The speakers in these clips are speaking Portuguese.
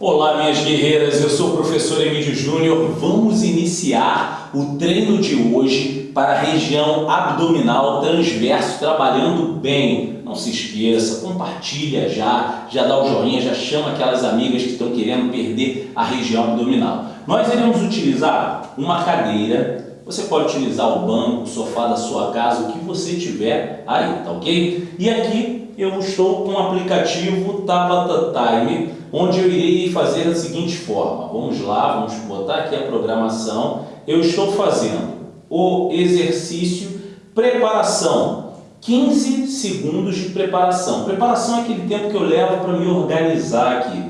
Olá minhas guerreiras, eu sou o professor Emílio Júnior. Vamos iniciar o treino de hoje para a região abdominal transverso, trabalhando bem. Não se esqueça, compartilha já, já dá o joinha, já chama aquelas amigas que estão querendo perder a região abdominal. Nós iremos utilizar uma cadeira, você pode utilizar o banco, o sofá da sua casa, o que você tiver aí, tá ok? E aqui eu estou com o aplicativo Tabata Time, onde eu irei fazer da seguinte forma. Vamos lá, vamos botar aqui a programação. Eu estou fazendo o exercício preparação. 15 segundos de preparação. Preparação é aquele tempo que eu levo para me organizar aqui.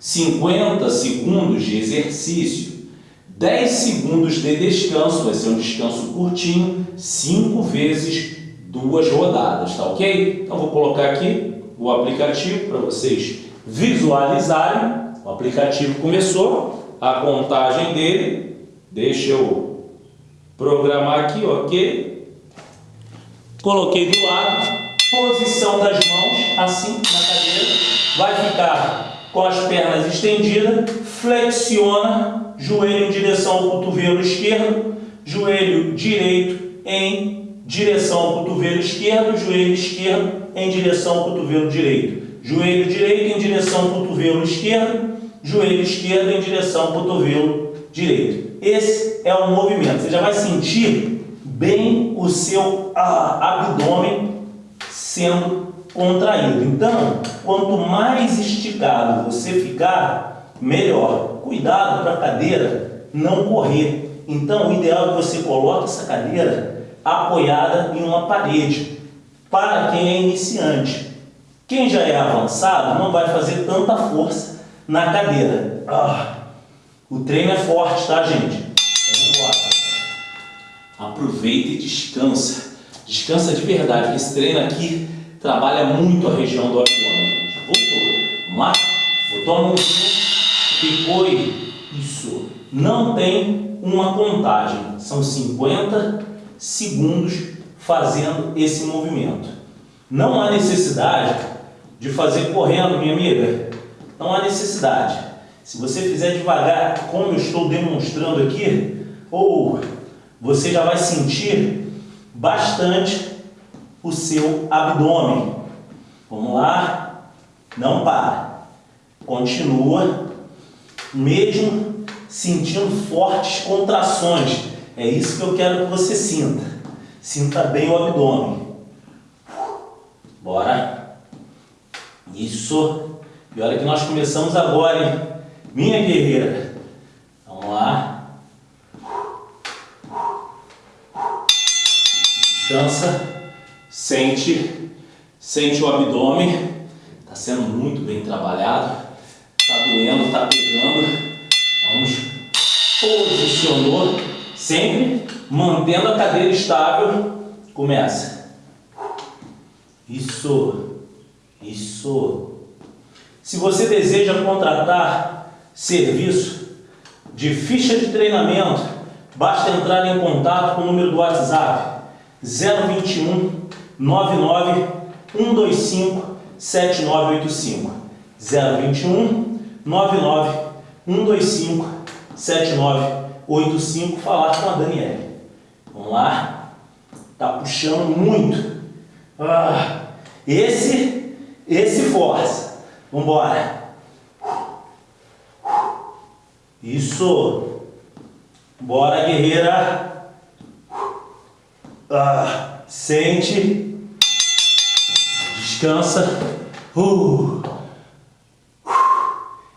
50 segundos de exercício. 10 segundos de descanso, vai ser um descanso curtinho, 5 vezes duas rodadas, tá ok? Então vou colocar aqui o aplicativo para vocês visualizarem. O aplicativo começou, a contagem dele, deixa eu programar aqui, ok? Coloquei do lado, posição das mãos, assim, na cadeira, vai ficar com as pernas estendidas, flexiona, joelho em direção ao cotovelo esquerdo, joelho direito em direção ao cotovelo esquerdo, joelho esquerdo em direção ao cotovelo direito joelho direito em direção ao cotovelo esquerdo, joelho esquerdo em direção ao cotovelo direito. Esse é o movimento. Você já vai sentir bem o seu abdômen sendo contraído. Então, quanto mais esticado você ficar, melhor. Cuidado para a cadeira não correr. Então, o ideal é que você coloque essa cadeira apoiada em uma parede, para quem é iniciante. Quem já é avançado não vai fazer tanta força na cadeira. Ah, o treino é forte, tá, gente? Então, vamos. Aproveita e descansa. Descansa de verdade, esse treino aqui trabalha muito a região do abdômen. Já voltou. Botou a mão ficou Isso. Não tem uma contagem. São 50 segundos fazendo esse movimento. Não há necessidade de fazer correndo, minha amiga. Não há necessidade. Se você fizer devagar, como eu estou demonstrando aqui, ou você já vai sentir bastante o seu abdômen. Vamos lá. Não para. Continua, mesmo sentindo fortes contrações. É isso que eu quero que você sinta. Sinta bem o abdômen. Bora. Isso. E olha que nós começamos agora, hein? Minha guerreira. Vamos lá. Descansa. Sente. Sente o abdômen. Está sendo muito bem trabalhado. Está doendo, está pegando. Vamos. Posicionou. Sempre mantendo a cadeira estável. Começa. Isso. Isso. Se você deseja contratar serviço de ficha de treinamento, basta entrar em contato com o número do WhatsApp 021 99 125 7985 021 99 125 7985 falar com a Daniele. Vamos lá. Tá puxando muito. Ah, esse esse força. Vamos embora. Isso. Bora, guerreira. Ah, sente. Descansa. Uh.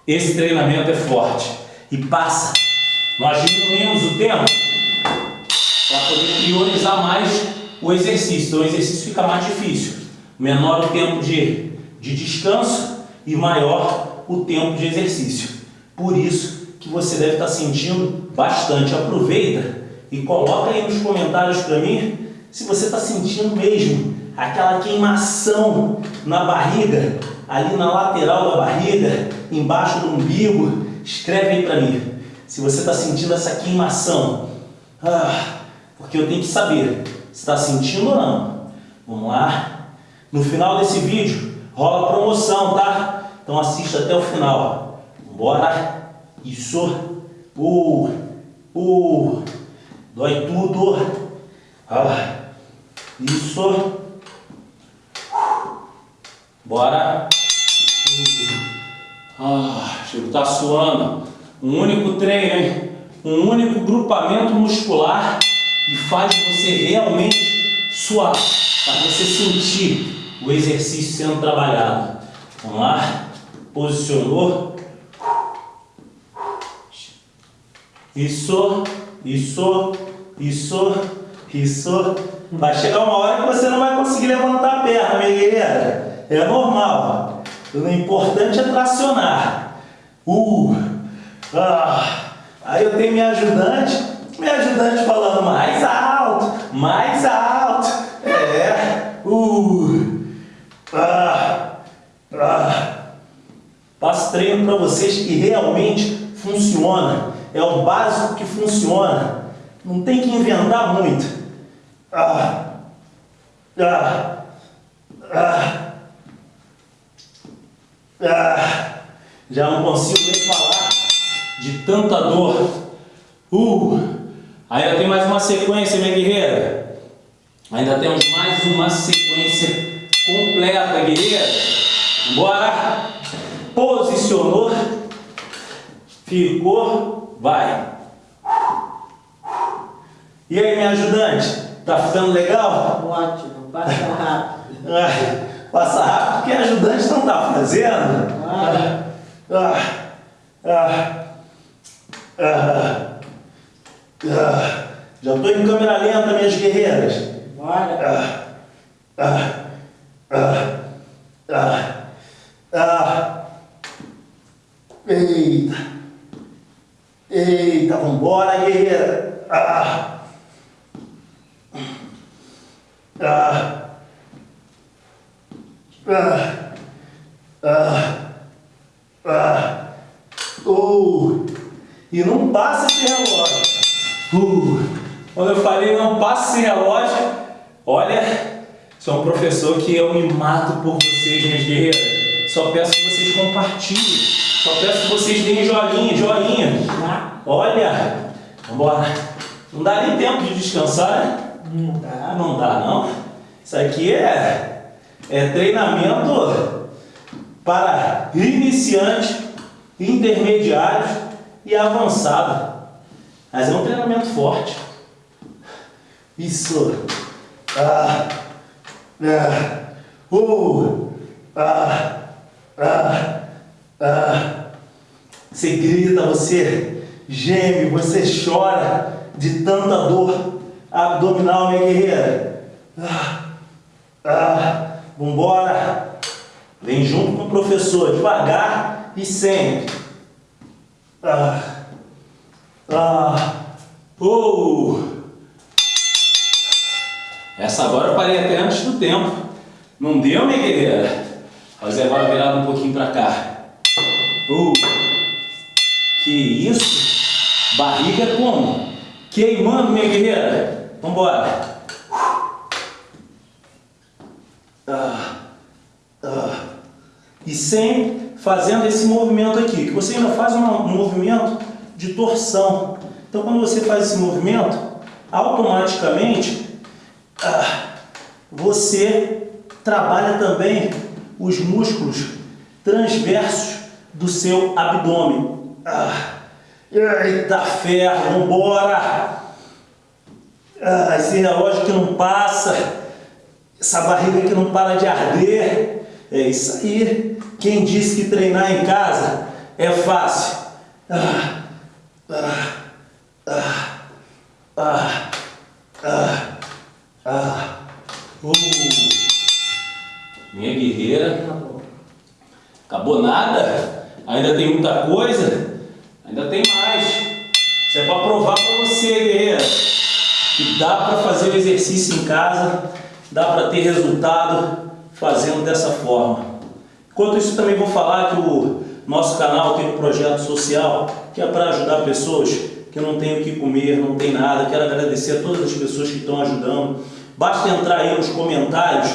Esse treinamento é forte. E passa. Nós diminuímos o tempo para poder priorizar mais o exercício. Então o exercício fica mais difícil. Menor o tempo de de descanso e maior o tempo de exercício. Por isso que você deve estar sentindo bastante. Aproveita e coloca aí nos comentários para mim se você está sentindo mesmo aquela queimação na barriga, ali na lateral da barriga, embaixo do umbigo. Escreve aí para mim se você está sentindo essa queimação. Ah, porque eu tenho que saber se está sentindo ou não. Vamos lá. No final desse vídeo, Rola promoção, tá? Então assista até o final. Bora. Isso. Uh, uh. Dói tudo. Ah. Isso. Bora. Ah, Chico, tá suando. Um único treino? Um único grupamento muscular e faz você realmente suar. Para você sentir o exercício sendo trabalhado. Vamos lá. Posicionou. Isso, isso, isso, isso. Vai chegar uma hora que você não vai conseguir levantar a perna, minha guerreira. É normal. O importante é tracionar. Uh, ah. Aí eu tenho minha ajudante, minha ajudante falando mais alto, mais alto. É. Uh, ah, ah. Passo treino para vocês que realmente funciona. É o básico que funciona. Não tem que inventar muito. Ah, ah, ah. Ah, já não consigo nem falar de tanta dor. Uh, ainda tem mais uma sequência, minha guerreira. Ainda temos mais uma sequência completa, guerreira. Bora. Posicionou. Ficou. Vai. E aí, minha ajudante? Tá ficando legal? Ótimo. Passa rápido. Passa rápido porque a ajudante não está fazendo. Ah, ah, ah, ah, ah. Já estou em câmera lenta, minhas guerreiras. Bora. Ah, ah, ah, ah, Eita. Eita, vambora, guerreira. Ah. Ah. Ah, ah, ah, oh, e não passa esse relógio. Uh, quando eu falei não passa esse relógio, olha, sou um professor que eu me mato por vocês, minhas guerreiras. Só peço que vocês compartilhem, só peço que vocês deem joinha, joinha. Olha, vambora. Não dá nem tempo de descansar, né? Não dá. Não dá, não. Isso aqui é é treinamento para iniciante, intermediário e avançado. Mas é um treinamento forte. Isso. Ah. Ah. Uh. Ah. Ah. Ah. Você grita, você geme, você chora de tanta dor abdominal, minha guerreira. Ah. Ah. Vambora! Vem junto com o professor, devagar e sempre. Ah. Ah. Uh. Essa agora eu parei até antes do tempo. Não deu, minha guerreira? Fazer agora virado um pouquinho para cá. Uh. Que isso? Barriga como? Queimando, minha guerreira. Vambora. Ah, ah, e sempre fazendo esse movimento aqui, que você ainda faz um, movimento de torção. Então, quando você faz esse movimento, automaticamente ah, você trabalha também os músculos transversos do seu abdômen. Ah, eita ferro, vambora! Ah, esse relógio que não passa essa barriga que não para de arder. É isso aí. Quem disse que treinar em casa é fácil? Ah, ah, ah, ah, ah, ah. Uh. Minha guerreira. Acabou nada? Ainda tem muita coisa? Ainda tem mais. Isso é para provar para você, guerreira, que dá para fazer o exercício em casa dá para ter resultado fazendo dessa forma. Enquanto isso, também vou falar que o nosso canal tem um projeto social que é para ajudar pessoas que não têm o que comer, não tem nada. Quero agradecer a todas as pessoas que estão ajudando. Basta entrar aí nos comentários,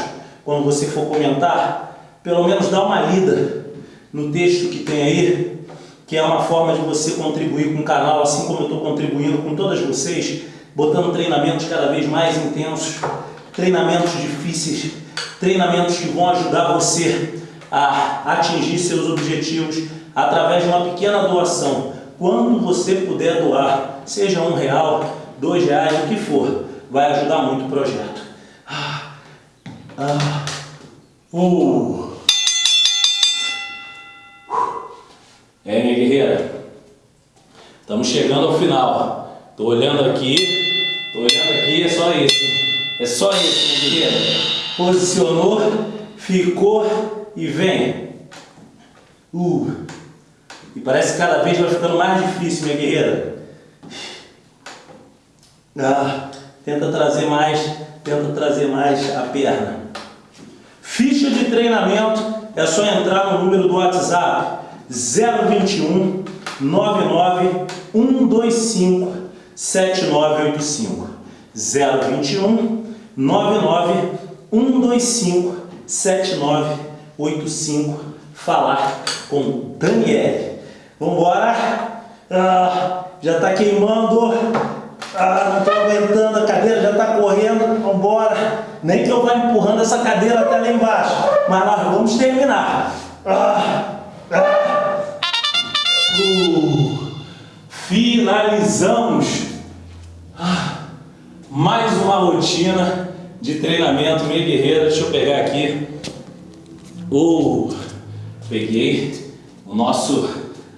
quando você for comentar, pelo menos dá uma lida no texto que tem aí, que é uma forma de você contribuir com o canal, assim como eu estou contribuindo com todas vocês, botando treinamentos cada vez mais intensos, treinamentos difíceis, treinamentos que vão ajudar você a atingir seus objetivos através de uma pequena doação. Quando você puder doar, seja um real, dois reais, o que for, vai ajudar muito o projeto. Ah, ah, uh. É, minha guerreira, estamos chegando ao final. Tô olhando aqui, tô olhando aqui, é só isso. É só isso, minha guerreira. Posicionou, ficou e vem. Uh. E parece que cada vez vai ficando mais difícil, minha guerreira. Ah, tenta trazer mais, tenta trazer mais a perna. Ficha de treinamento, é só entrar no número do WhatsApp 021 99 125 7985 021 99 125 7985 falar com Daniele. Vamos embora. Ah, já está queimando. Ah, não estou aguentando, a cadeira já está correndo. Vamos embora. Nem que eu vá empurrando essa cadeira até lá embaixo. Mas nós vamos terminar. Ah, ah. Uh, finalizamos ah, mais uma rotina de treinamento, minha guerreira. Deixa eu pegar aqui. Uh, peguei o nosso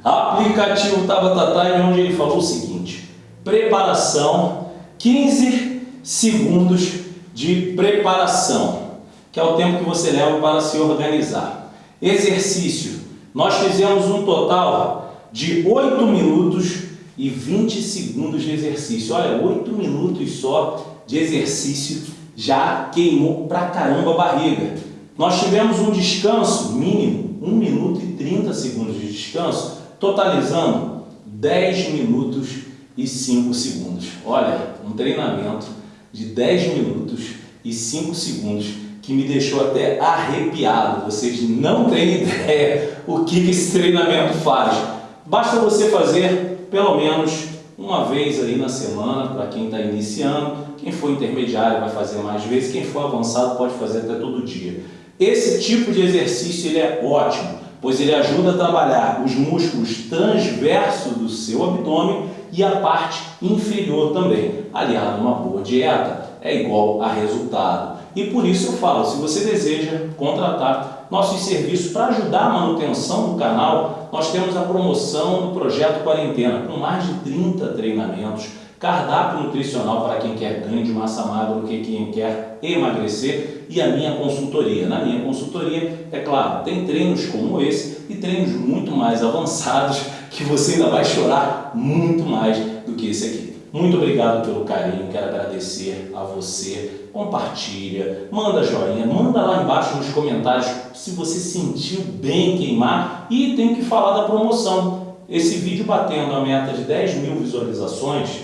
aplicativo Tabata Time, onde ele falou o seguinte: preparação, 15 segundos de preparação, que é o tempo que você leva para se organizar. Exercício, nós fizemos um total de 8 minutos e 20 segundos de exercício. Olha, 8 minutos só de exercício já queimou pra caramba a barriga. Nós tivemos um descanso mínimo, 1 minuto e 30 segundos de descanso, totalizando 10 minutos e 5 segundos. Olha, um treinamento de 10 minutos e 5 segundos que me deixou até arrepiado. Vocês não têm ideia o que esse treinamento faz. Basta você fazer pelo menos uma vez aí na semana, para quem está iniciando. Quem for intermediário vai fazer mais vezes, quem for avançado pode fazer até todo dia. Esse tipo de exercício ele é ótimo, pois ele ajuda a trabalhar os músculos transversos do seu abdômen e a parte inferior também. Aliado a uma boa dieta é igual a resultado. E por isso eu falo, se você deseja contratar nossos serviços para ajudar a manutenção do canal, nós temos a promoção do Projeto Quarentena, com mais de 30 treinamentos, cardápio nutricional para quem quer ganho de massa magra ou quem quer emagrecer e a minha consultoria. Na minha consultoria, é claro, tem treinos como esse e treinos muito mais avançados que você ainda vai chorar muito mais do que esse aqui. Muito obrigado pelo carinho, quero agradecer a você. Compartilha, manda joinha, manda lá embaixo nos comentários se você sentiu bem queimar e tem que falar da promoção. Esse vídeo batendo a meta de 10 mil visualizações,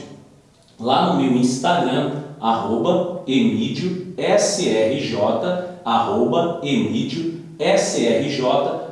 lá no meu Instagram, arroba emídiosrj, arroba emídiosrj,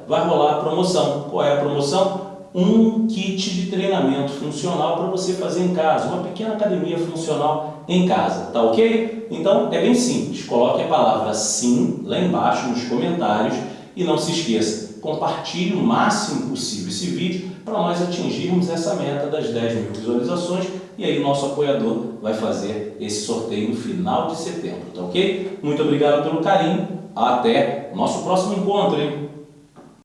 vai rolar a promoção. Qual é a promoção? Um kit de treinamento funcional para você fazer em casa, uma pequena academia funcional em casa, tá ok? Então é bem simples, coloque a palavra sim lá embaixo nos comentários e não se esqueça, compartilhe o máximo possível esse vídeo para nós atingirmos essa meta das 10 mil visualizações e aí o nosso apoiador vai fazer esse sorteio no final de setembro, tá ok? Muito obrigado pelo carinho, até nosso próximo encontro, hein?